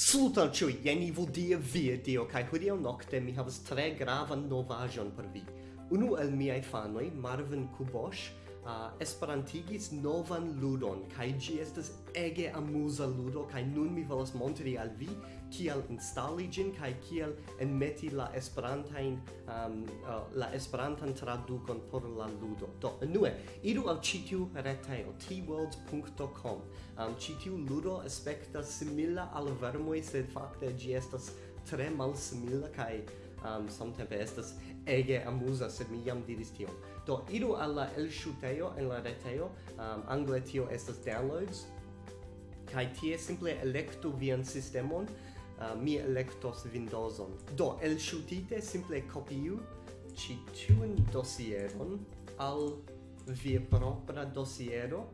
Saluton ciui, jen i vodia via dio, kai hodiau nocte mi havas tre gravan novajon per vi. Unu el miei fanoi, Marvin Kubosh, uh, esperantigis novan ludon kaj ĝi estas ege amuza ludo kaj nun mi volas montri al vi kiel instali ĝin kaj kiel enmeti la esperantajn um, uh, ah, la esperantan tradukon por la ludo. Do enue iru al ĉi tiu retejo Um, ĉi tiu ludo aspektas simila al vermoj sed fakte ĝi estas tre malsimila kaj um, samtempe estas ege amusa, sed mi jam diris tion. Do, idu al la shuteo en la retejo, um, angle tio estas downloads, kai tie simple electu vian sistemon, uh, mi electos Windowson. Do, elŝutite simple kopiu ci tiun dosieron al via propra dosiero,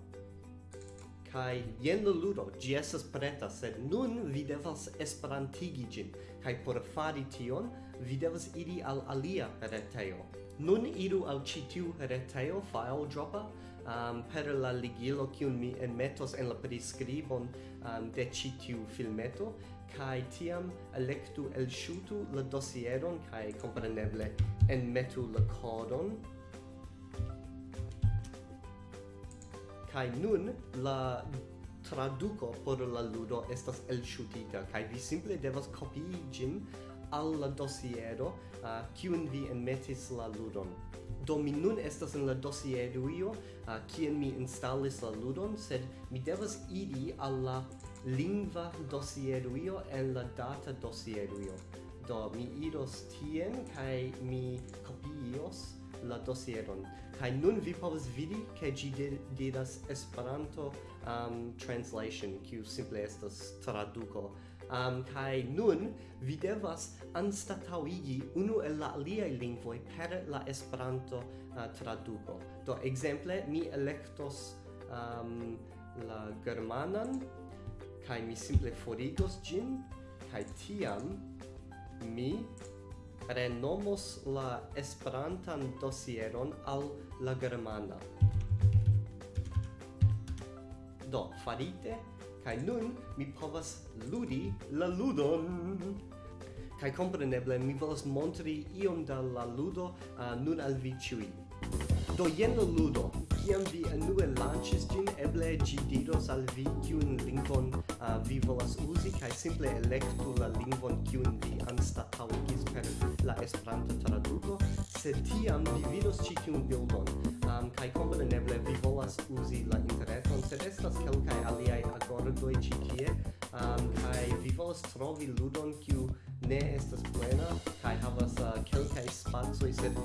kai jen ludo gi estas preta sed nun vi devas esperantigi gin kai por fari tion vi devas iri al alia retejo. Nun iru al ĉi tiu retejo file dropa um, per la ligilo kiun mi enmetos en la priskribon um, de ĉi tiu filmeto kaj tiam elektu elŝutu la dosieron kaj kompreneble enmetu la kodon kai nun la traduco por la ludo estas elŝutita kaj vi simple devas kopii ĝin alla dosiero uh, kiun vi enmetis la ludon. Do mi nun estas en la dosierujo uh, kien mi installis la ludon, sed mi devas iri alla lingva io en la data dosierujo. Do mi idos tien kai mi kopios la dosieron. Kai nun vi povas vidi ke gi diras Esperanto um, translation, kiu simple estas traduko um, kai nun vi devas anstataŭigi unu el la aliaj lingvoj per la Esperanto uh, traduko. Do ekzemple mi elektos um, la germanan kai mi simple forigos gin kai tiam mi renomos la esperantan dosieron al la germana. Do, farite Kai nun mi povas ludi la ludon. Kai compreneble mi volas montri iom da la ludo uh, nun al vi ĉiuj. Do jen la ludo. Kiam vi enue lanĉis ĝin, eble ĝi diros al vi kiun lingvon uh, vi volas uzi kaj simple elektu la lingvon kiun vi anstataŭigis per la Esperanto traduko, sed tiam vi vidos ĉi tiun bildon um, kaj kompreneble vi volas uzi la interret um, sed estas kelkaj aliaj agordoj ĉi tie um, kaj vi volas trovi ludon kiu ne estas plena kaj havas uh, kelkaj spacoj sed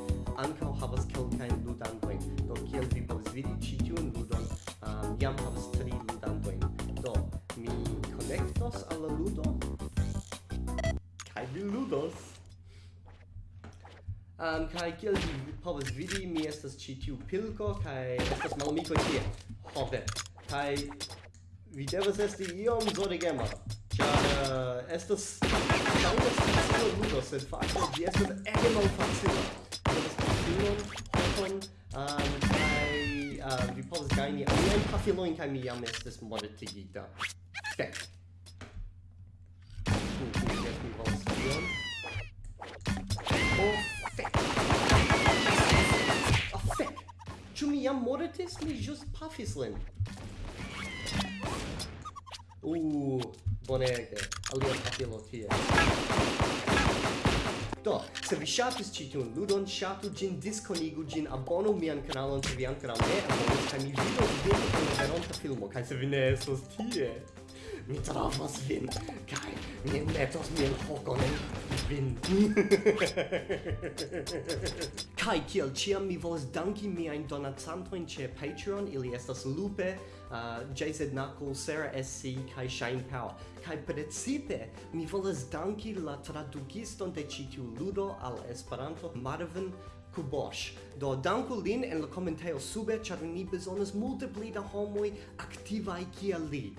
ankaŭ havas kelkajn ludantojn. Do kiel vi povas vidi ĉi tiun ludon um, jam havas tri ludantojn. Do mi konektos al la ludo. Kaj vi ludos um, kai kiel vi povas vidi mi estas ĉi tiu pilko kai estas malamiko tie ho ve. Kai vi devas esti iom zorgema ĉar uh, estas taŭgas facila ludo sed fakte ĝi estas ege malfacila. Estas pafilon hopon um, kai uh, vi povas gajni aliajn pafilojn kaj mi jam estis mortigita fek Yes, we. Oh. jam mortis, mi jus pafis lin. Uh, bonege. Alia papilo tie. Do, se vi ŝatis ĉi tiun ludon, ŝatu ĝin, diskonigu ĝin, abonu mian kanalon se vi ankoraŭ ne abonis, kaj mi vidos vin en veronta filmo, kaj se vi ne estos tie, mi trovos vin, kaj mi metos mian hokon en vin. Kai kiel ciam mi volas danki miajn donacantojn ĉe Patreon, ili estas Lupe, uh, JZ Knuckle, Sarah SC, kai Shine Power. Kai precipe mi volas danki la tradukiston de ĉi tiu ludo al Esperanto, Marvin Kubosh. Do danku lin en la komentejo sube, ĉar ni bezonas multe pli da homoj aktivaj kiel li.